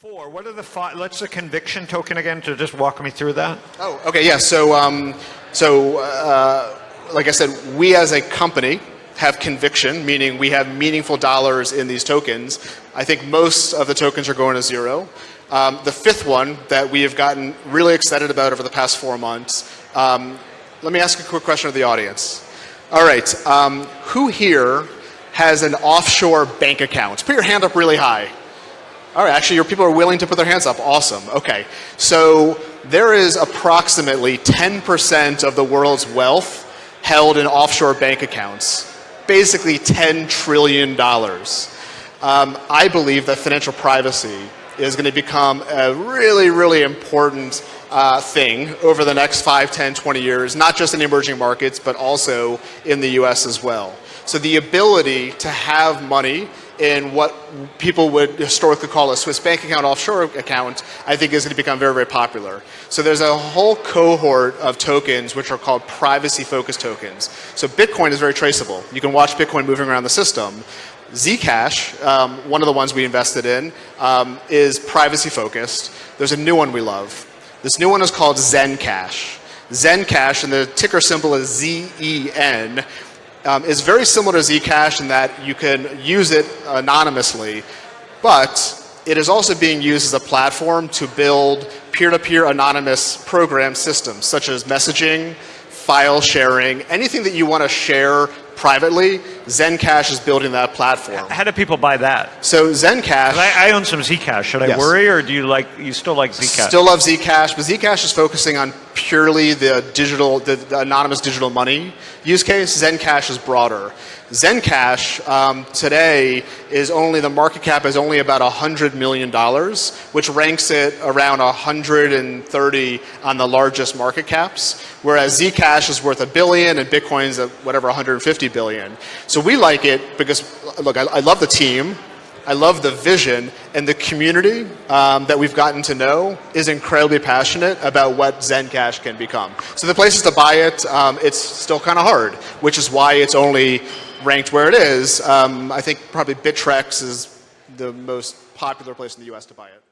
Four. What are the five? Let's the conviction token again to just walk me through that. Oh, okay, yeah. So, um, so uh, like I said, we as a company have conviction, meaning we have meaningful dollars in these tokens. I think most of the tokens are going to zero. Um, the fifth one that we have gotten really excited about over the past four months. Um, let me ask a quick question of the audience. All right, um, who here has an offshore bank account? Put your hand up really high. All right, actually, your people are willing to put their hands up. Awesome. Okay. So there is approximately 10% of the world's wealth held in offshore bank accounts, basically $10 trillion. Um, I believe that financial privacy is going to become a really, really important uh, thing over the next 5, 10, 20 years, not just in emerging markets, but also in the US as well. So the ability to have money in what people would historically call a Swiss bank account, offshore account, I think is going to become very, very popular. So there's a whole cohort of tokens which are called privacy-focused tokens. So Bitcoin is very traceable. You can watch Bitcoin moving around the system. Zcash, um, one of the ones we invested in, um, is privacy-focused. There's a new one we love. This new one is called Zencash. Zencash, and the ticker symbol is Z-E-N, um, is very similar to Zcash in that you can use it anonymously, but it is also being used as a platform to build peer-to-peer -peer anonymous program systems, such as messaging, file sharing, anything that you want to share privately, Zencash is building that platform. How do people buy that? So Zencash. I, I, own some Zcash. Should I yes. worry, or do you like you still like Zcash? Still love Zcash, but Zcash is focusing on purely the digital, the, the anonymous digital money use case. Zencash is broader. Zencash um, today is only, the market cap is only about $100 million, which ranks it around 130 on the largest market caps, whereas Zcash is worth a billion and Bitcoin's at whatever 150 billion. So we like it because, look, I, I love the team. I love the vision and the community um, that we've gotten to know is incredibly passionate about what Zencash can become. So the places to buy it, um, it's still kind of hard, which is why it's only ranked where it is. Um, I think probably Bittrex is the most popular place in the US to buy it.